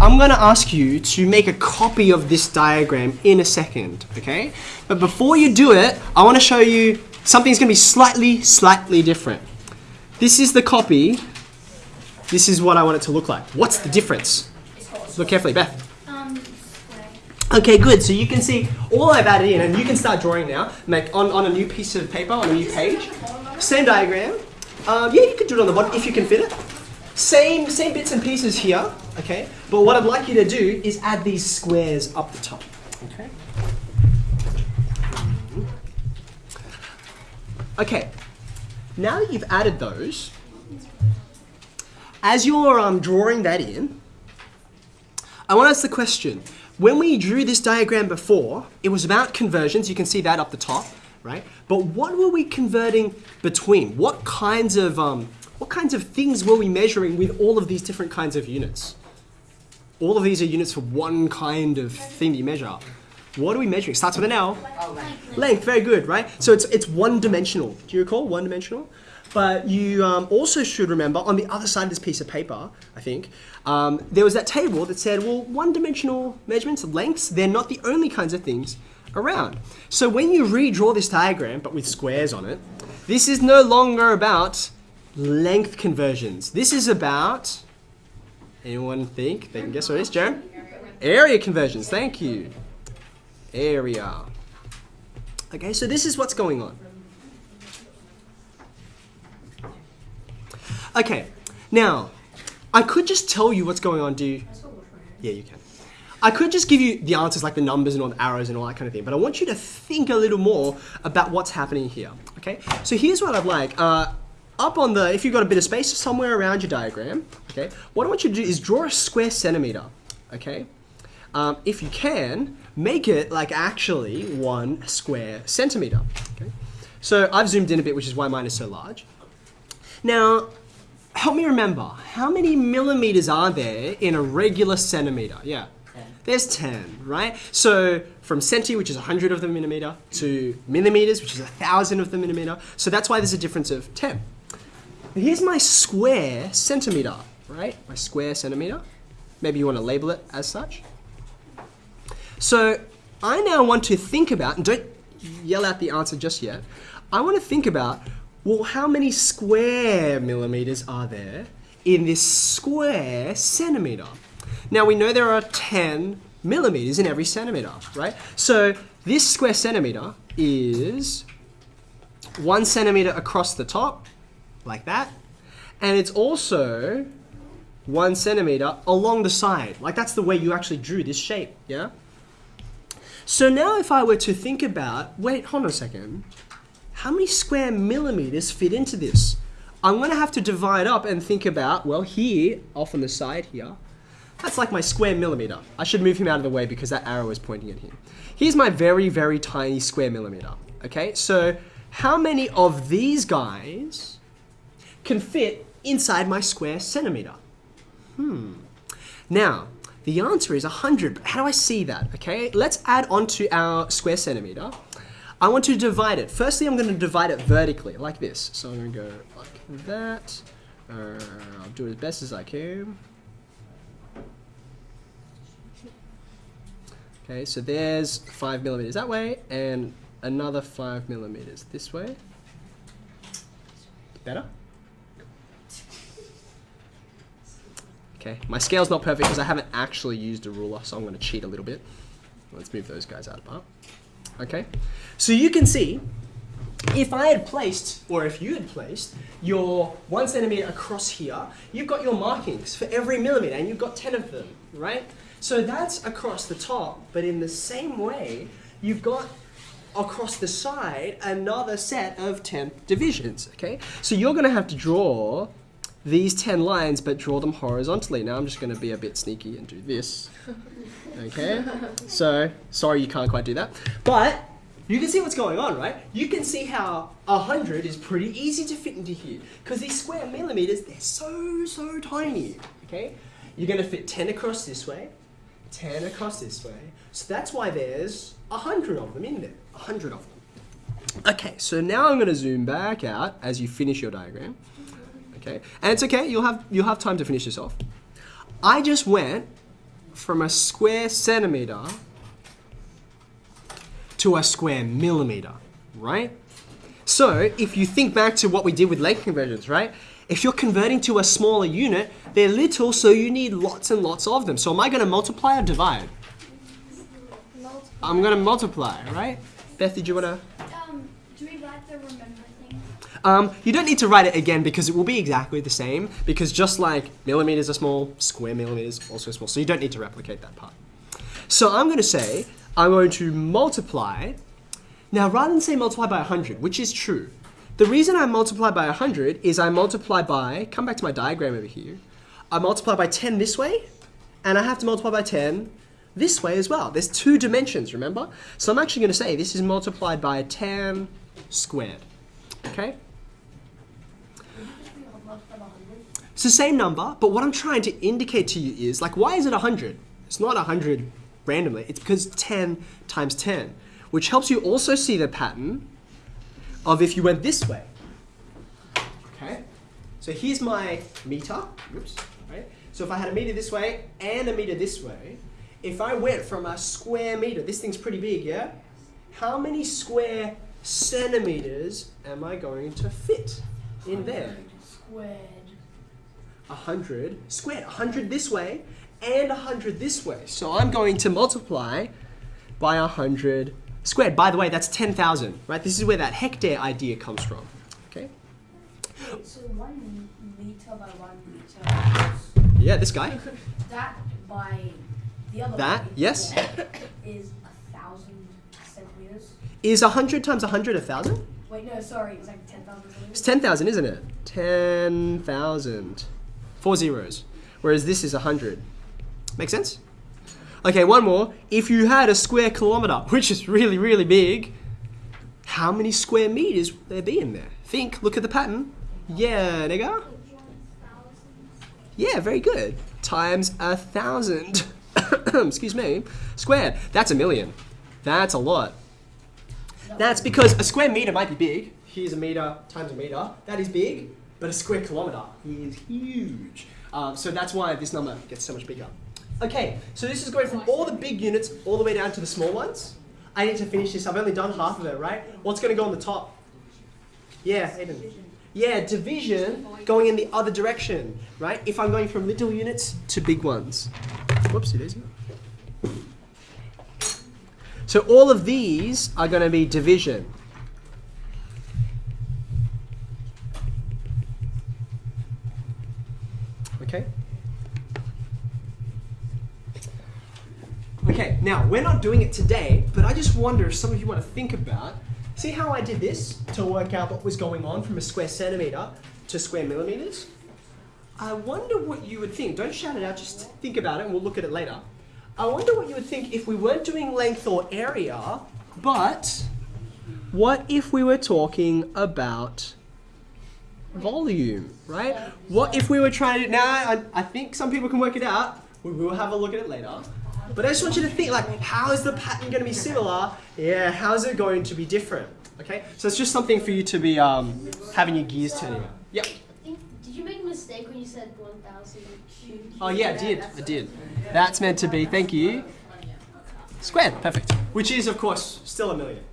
I'm going to ask you to make a copy of this diagram in a second, okay? But before you do it, I want to show you something's going to be slightly, slightly different. This is the copy. This is what I want it to look like. What's the difference? Look carefully, Beth. Um. Okay, good. So you can see all I've added in, and you can start drawing now. Make on, on a new piece of paper, on a new page. Same diagram. Um, yeah, you could do it on the bottom if you can fit it. Same same bits and pieces here. Okay, but what I'd like you to do is add these squares up the top. Okay. Okay. Now that you've added those, as you're um, drawing that in, I want to ask the question. When we drew this diagram before, it was about conversions. You can see that up the top, right? But what were we converting between? What kinds of um, what kinds of things were we measuring with all of these different kinds of units? All of these are units for one kind of thing that you measure. What are we measuring? Starts with an L. Length, very good, right? So it's it's one dimensional. Do you recall one dimensional? But you um, also should remember on the other side of this piece of paper, I think, um, there was that table that said, well, one-dimensional measurements, lengths, they're not the only kinds of things around. So when you redraw this diagram, but with squares on it, this is no longer about length conversions. This is about, anyone think they can guess what it is, Jerem? Area conversions, thank you. Area. Okay, so this is what's going on. Okay, now, I could just tell you what's going on, do you? Yeah, you can. I could just give you the answers like the numbers and all the arrows and all that kind of thing, but I want you to think a little more about what's happening here, okay? So here's what I'd like. Uh, up on the, if you've got a bit of space somewhere around your diagram, okay, what I want you to do is draw a square centimeter, okay? Um, if you can, make it like actually one square centimeter, okay? So I've zoomed in a bit, which is why mine is so large. Now, help me remember, how many millimeters are there in a regular centimeter? Yeah. There's 10, right? So from centi, which is 100 of the millimeter, to millimeters, which is 1,000 of the millimeter. So that's why there's a difference of 10. Here's my square centimeter, right? My square centimeter. Maybe you want to label it as such. So I now want to think about, and don't yell out the answer just yet. I want to think about, well, how many square millimeters are there in this square centimeter? Now we know there are 10 millimeters in every centimeter, right? So this square centimeter is one centimeter across the top, like that. And it's also one centimeter along the side. Like that's the way you actually drew this shape, yeah? So now if I were to think about, wait, hold on a second. How many square millimeters fit into this? I'm gonna have to divide up and think about, well here, off on the side here, that's like my square millimeter. I should move him out of the way because that arrow is pointing at him. Here's my very, very tiny square millimeter. Okay, so how many of these guys can fit inside my square centimeter? Hmm. Now, the answer is 100, but how do I see that? Okay, let's add onto our square centimeter. I want to divide it. Firstly, I'm going to divide it vertically, like this. So I'm going to go like that. Uh, I'll do it as best as I can. Okay, so there's five millimeters that way, and another five millimeters this way. Better? Okay, my scale's not perfect because I haven't actually used a ruler, so I'm going to cheat a little bit. Let's move those guys out apart. Okay, so you can see if I had placed, or if you had placed, your one centimeter across here, you've got your markings for every millimeter, and you've got 10 of them, right? So that's across the top, but in the same way, you've got across the side another set of 10 divisions, okay? So you're gonna have to draw these 10 lines, but draw them horizontally. Now I'm just gonna be a bit sneaky and do this, okay? So, sorry you can't quite do that. But, you can see what's going on, right? You can see how 100 is pretty easy to fit into here, because these square millimeters, they're so, so tiny, okay? You're gonna fit 10 across this way, 10 across this way. So that's why there's 100 of them in there. 100 of them. Okay, so now I'm going to zoom back out as you finish your diagram. Okay, and it's okay, you'll have, you'll have time to finish this off. I just went from a square centimeter to a square millimeter, right? So if you think back to what we did with length conversions, right? If you're converting to a smaller unit, they're little, so you need lots and lots of them. So am I going to multiply or divide? I'm going to multiply, right? Beth, did you want to? Um, do we write the remember? Um, you don't need to write it again because it will be exactly the same because just like millimeters are small, square millimeters also small. So you don't need to replicate that part. So I'm going to say I'm going to multiply. Now rather than say multiply by 100, which is true, the reason I multiply by 100 is I multiply by, come back to my diagram over here, I multiply by 10 this way and I have to multiply by 10 this way as well. There's two dimensions, remember? So I'm actually going to say this is multiplied by 10 squared. Okay? It's the same number, but what I'm trying to indicate to you is, like, why is it 100? It's not 100 randomly. It's because 10 times 10, which helps you also see the pattern of if you went this way. Okay? So here's my meter. Oops. Right? So if I had a meter this way and a meter this way, if I went from a square meter, this thing's pretty big, yeah? How many square centimeters am I going to fit in there? Squared. A hundred squared. A hundred this way and a hundred this way. So I'm going to multiply by a hundred squared. By the way, that's 10,000, right? This is where that hectare idea comes from. Okay? Wait, so one meter by one meter. Yeah, this guy. That by the other That, yes. is a thousand centimeters. Is hundred times a hundred a thousand? Wait, no, sorry, it's like ten thousand It's 10,000, isn't it? 10,000. Four zeros. Whereas this is 100. Make sense? Okay, one more. If you had a square kilometer, which is really, really big, how many square meters would there be in there? Think, look at the pattern. Yeah, nigga. Yeah, very good. Times a thousand. Excuse me. Squared. That's a million. That's a lot. That's because a square meter might be big. Here's a meter times a meter. That is big, but a square kilometer is huge. Um, so that's why this number gets so much bigger. Okay, so this is going from all the big units all the way down to the small ones. I need to finish this. I've only done half of it, right? What's going to go on the top? Yeah, Aiden. Yeah, division going in the other direction, right? If I'm going from little units to big ones. Whoopsie daisy. So all of these are going to be division. Okay? Okay, now we're not doing it today, but I just wonder if some of you want to think about see how I did this to work out what was going on from a square centimeter to square millimeters? I wonder what you would think. Don't shout it out, just think about it and we'll look at it later. I wonder what you would think if we weren't doing length or area, but what if we were talking about volume, right? What if we were trying to, now I, I think some people can work it out. We will have a look at it later. But I just want you to think like, how is the pattern going to be similar? Yeah, how is it going to be different? Okay, so it's just something for you to be um, having your gears turning. Yep. Think, did you make a mistake when you said 1,000 cubed? Oh yeah, I did. I did. That's meant to be. Thank you. Squared. Perfect. Which is, of course, still a million.